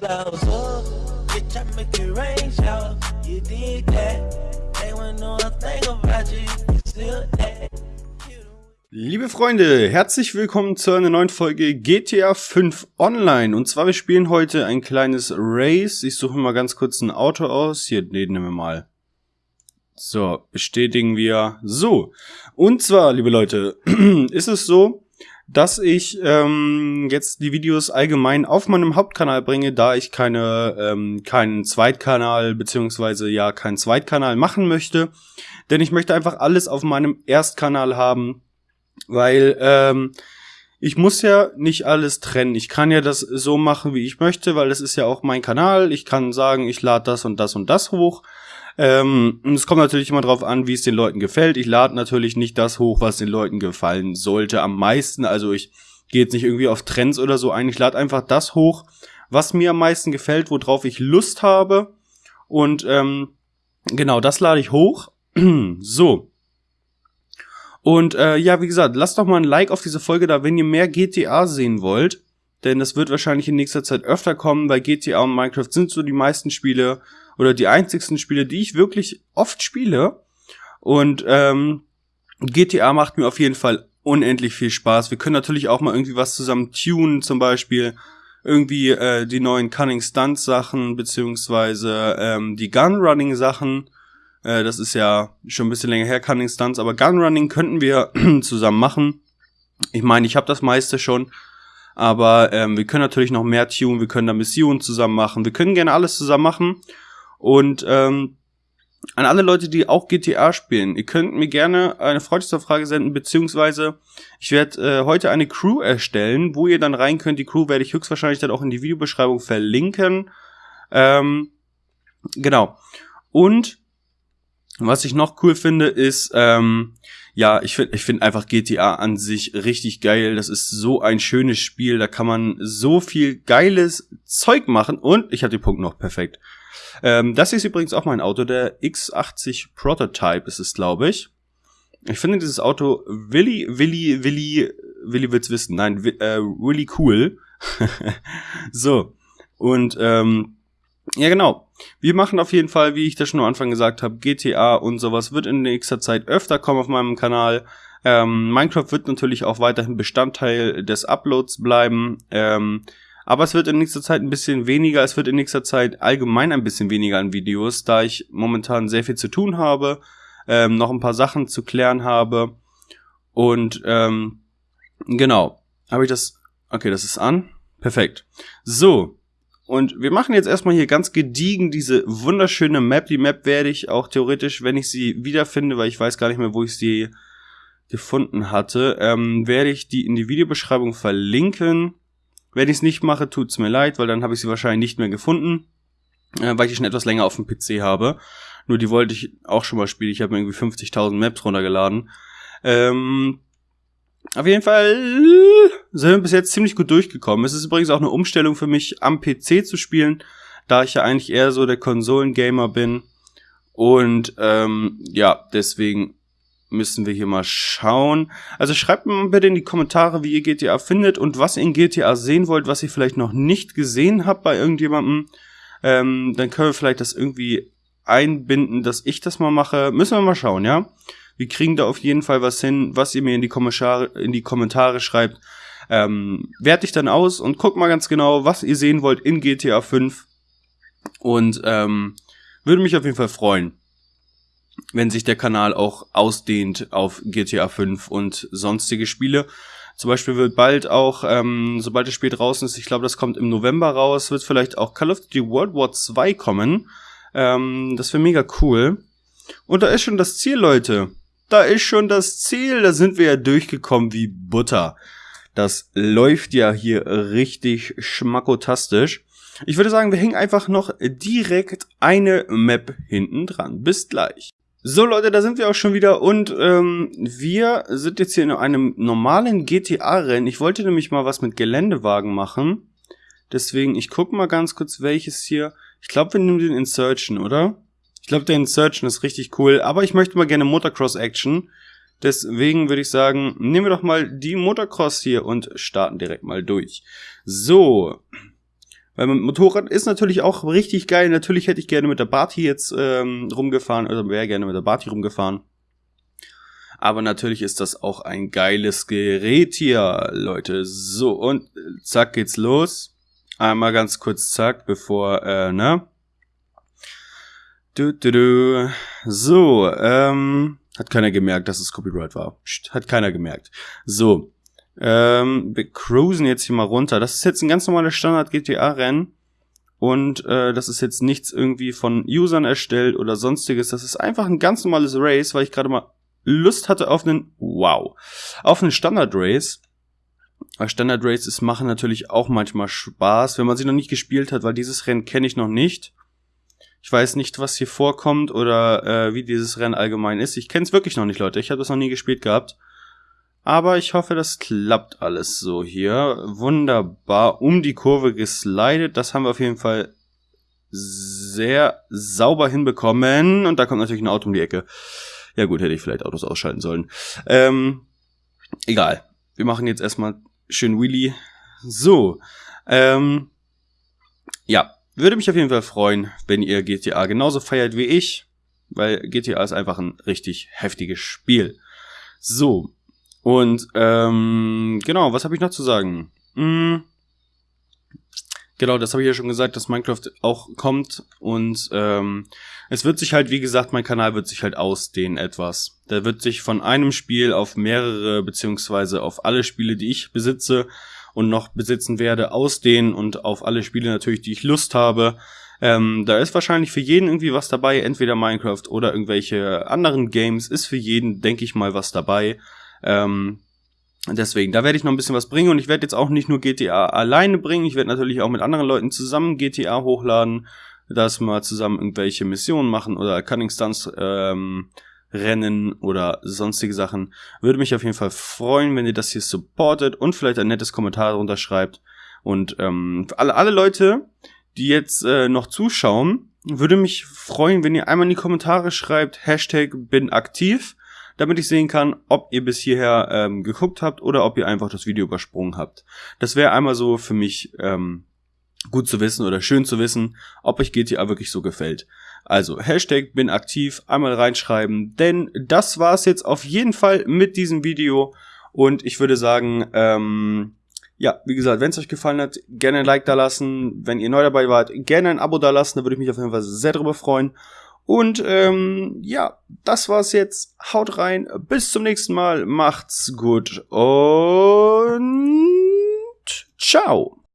blouse up. Bitch, I make it rain shower. You did that. They wouldn't know a thing about you. You still that. Liebe Freunde, herzlich willkommen zu einer neuen Folge GTA 5 Online. Und zwar, wir spielen heute ein kleines Race. Ich suche mal ganz kurz ein Auto aus. Hier, nee, nehmen wir mal. So, bestätigen wir. So, und zwar, liebe Leute, ist es so, dass ich ähm, jetzt die Videos allgemein auf meinem Hauptkanal bringe, da ich keine ähm, keinen Zweitkanal beziehungsweise ja keinen Zweitkanal machen möchte, denn ich möchte einfach alles auf meinem Erstkanal haben, weil ähm, ich muss ja nicht alles trennen. Ich kann ja das so machen, wie ich möchte, weil das ist ja auch mein Kanal. Ich kann sagen, ich lade das und das und das hoch. Ähm, es kommt natürlich immer drauf an, wie es den Leuten gefällt. Ich lade natürlich nicht das hoch, was den Leuten gefallen sollte am meisten. Also ich gehe jetzt nicht irgendwie auf Trends oder so ein. Ich lade einfach das hoch, was mir am meisten gefällt, worauf ich Lust habe. Und ähm, genau, das lade ich hoch. so. Und äh, ja, wie gesagt, lasst doch mal ein Like auf diese Folge da, wenn ihr mehr GTA sehen wollt. Denn das wird wahrscheinlich in nächster Zeit öfter kommen, weil GTA und Minecraft sind so die meisten Spiele, oder die einzigsten Spiele, die ich wirklich oft spiele. Und ähm, GTA macht mir auf jeden Fall unendlich viel Spaß. Wir können natürlich auch mal irgendwie was zusammen tunen, zum Beispiel irgendwie äh, die neuen Cunning Stunt Sachen beziehungsweise ähm, die Gunrunning Sachen. Äh, das ist ja schon ein bisschen länger her Cunning Stunts, aber Gunrunning könnten wir zusammen machen. Ich meine, ich habe das meiste schon, aber ähm, wir können natürlich noch mehr tunen. Wir können da Missionen zusammen machen. Wir können gerne alles zusammen machen. Und ähm, an alle Leute, die auch GTA spielen, ihr könnt mir gerne eine Freundschaftsfrage senden, beziehungsweise ich werde äh, heute eine Crew erstellen, wo ihr dann rein könnt. Die Crew werde ich höchstwahrscheinlich dann auch in die Videobeschreibung verlinken. Ähm, genau. Und was ich noch cool finde, ist, ähm, ja, ich finde ich finde einfach GTA an sich richtig geil. Das ist so ein schönes Spiel. Da kann man so viel geiles Zeug machen. Und ich habe den Punkt noch perfekt. Ähm, das ist übrigens auch mein Auto, der X80 Prototype ist es, glaube ich. Ich finde dieses Auto Willy, Willy, Willy, Willy wird's wissen. Nein, äh, really cool. so. Und ähm, ja, genau. Wir machen auf jeden Fall, wie ich das schon am Anfang gesagt habe, GTA und sowas wird in nächster Zeit öfter kommen auf meinem Kanal. Ähm, Minecraft wird natürlich auch weiterhin Bestandteil des Uploads bleiben. Ähm, aber es wird in nächster Zeit ein bisschen weniger. Es wird in nächster Zeit allgemein ein bisschen weniger an Videos, da ich momentan sehr viel zu tun habe, ähm, noch ein paar Sachen zu klären habe. Und ähm, genau, habe ich das. Okay, das ist an. Perfekt. So. Und wir machen jetzt erstmal hier ganz gediegen diese wunderschöne Map. Die Map werde ich auch theoretisch, wenn ich sie wiederfinde, weil ich weiß gar nicht mehr, wo ich sie gefunden hatte, ähm, werde ich die in die Videobeschreibung verlinken. Wenn ich es nicht mache, tut's mir leid, weil dann habe ich sie wahrscheinlich nicht mehr gefunden, äh, weil ich die schon etwas länger auf dem PC habe. Nur die wollte ich auch schon mal spielen. Ich habe irgendwie 50.000 Maps runtergeladen. Ähm, auf jeden Fall sind wir bis jetzt ziemlich gut durchgekommen. Es ist übrigens auch eine Umstellung für mich, am PC zu spielen, da ich ja eigentlich eher so der Konsolengamer bin. Und ähm, ja, deswegen müssen wir hier mal schauen. Also schreibt mir bitte in die Kommentare, wie ihr GTA findet und was ihr in GTA sehen wollt, was ihr vielleicht noch nicht gesehen habt bei irgendjemandem. Ähm, dann können wir vielleicht das irgendwie einbinden, dass ich das mal mache. Müssen wir mal schauen, ja? Wir kriegen da auf jeden Fall was hin, was ihr mir in die Kommentare, in die Kommentare schreibt. Ähm, werte ich dann aus und guck mal ganz genau, was ihr sehen wollt in GTA 5. Und ähm, würde mich auf jeden Fall freuen wenn sich der Kanal auch ausdehnt auf GTA 5 und sonstige Spiele. Zum Beispiel wird bald auch, ähm, sobald das Spiel draußen ist, ich glaube, das kommt im November raus, wird vielleicht auch Call of Duty World War 2 kommen. Ähm, das wäre mega cool. Und da ist schon das Ziel, Leute. Da ist schon das Ziel. Da sind wir ja durchgekommen wie Butter. Das läuft ja hier richtig schmackotastisch. Ich würde sagen, wir hängen einfach noch direkt eine Map hinten dran. Bis gleich. So Leute, da sind wir auch schon wieder und ähm, wir sind jetzt hier in einem normalen GTA-Rennen. Ich wollte nämlich mal was mit Geländewagen machen. Deswegen, ich gucke mal ganz kurz, welches hier. Ich glaube, wir nehmen den Insurgent, oder? Ich glaube, der Insurgent ist richtig cool, aber ich möchte mal gerne Motocross-Action. Deswegen würde ich sagen, nehmen wir doch mal die Motocross hier und starten direkt mal durch. So, Weil Motorrad ist natürlich auch richtig geil. Natürlich hätte ich gerne mit der Barty jetzt ähm, rumgefahren, oder wäre gerne mit der Barty rumgefahren. Aber natürlich ist das auch ein geiles Gerät hier, Leute. So, und zack geht's los. Einmal ganz kurz zack, bevor, äh, ne? Du, du, du. So, ähm, hat keiner gemerkt, dass es Copyright war. Psst, hat keiner gemerkt. So, ähm, wir cruisen jetzt hier mal runter. Das ist jetzt ein ganz normales Standard-GTA-Rennen. Und äh, das ist jetzt nichts irgendwie von Usern erstellt oder sonstiges. Das ist einfach ein ganz normales Race, weil ich gerade mal Lust hatte auf einen, wow, auf einen Standard Race. Standard Races machen natürlich auch manchmal Spaß, wenn man sie noch nicht gespielt hat, weil dieses Rennen kenne ich noch nicht. Ich weiß nicht, was hier vorkommt oder äh, wie dieses Rennen allgemein ist. Ich kenne es wirklich noch nicht, Leute. Ich habe das noch nie gespielt gehabt. Aber ich hoffe, das klappt alles so hier. Wunderbar. Um die Kurve geslidet. Das haben wir auf jeden Fall sehr sauber hinbekommen. Und da kommt natürlich ein Auto um die Ecke. Ja gut, hätte ich vielleicht Autos ausschalten sollen. Ähm, egal. Wir machen jetzt erstmal schön Wheelie. So. Ähm, ja, würde mich auf jeden Fall freuen, wenn ihr GTA genauso feiert wie ich, weil GTA ist einfach ein richtig heftiges Spiel. So. Und ähm, genau, was habe ich noch zu sagen? Hm, Genau, das habe ich ja schon gesagt, dass Minecraft auch kommt und ähm, es wird sich halt, wie gesagt, mein Kanal wird sich halt ausdehnen etwas. Der wird sich von einem Spiel auf mehrere beziehungsweise auf alle Spiele, die ich besitze und noch besitzen werde, ausdehnen und auf alle Spiele natürlich, die ich Lust habe. Ähm, da ist wahrscheinlich für jeden irgendwie was dabei, entweder Minecraft oder irgendwelche anderen Games, ist für jeden, denke ich mal, was dabei. Ähm, Deswegen, da werde ich noch ein bisschen was bringen und ich werde jetzt auch nicht nur GTA alleine bringen, ich werde natürlich auch mit anderen Leuten zusammen GTA hochladen, dass wir zusammen irgendwelche Missionen machen oder Cunning Stunts ähm, rennen oder sonstige Sachen. Würde mich auf jeden Fall freuen, wenn ihr das hier supportet und vielleicht ein nettes Kommentar darunter schreibt. Und ähm, alle, alle Leute, die jetzt äh, noch zuschauen, würde mich freuen, wenn ihr einmal in die Kommentare schreibt, Hashtag bin aktiv damit ich sehen kann, ob ihr bis hierher ähm, geguckt habt oder ob ihr einfach das Video übersprungen habt. Das wäre einmal so für mich ähm, gut zu wissen oder schön zu wissen, ob euch GTA wirklich so gefällt. Also Hashtag bin aktiv, einmal reinschreiben, denn das war's jetzt auf jeden Fall mit diesem Video und ich würde sagen, ähm, ja, wie gesagt, wenn es euch gefallen hat, gerne ein Like da lassen. Wenn ihr neu dabei wart, gerne ein Abo da lassen, da würde ich mich auf jeden Fall sehr drüber freuen. Und ähm, ja, das war's jetzt. Haut rein. Bis zum nächsten Mal. Macht's gut und ciao.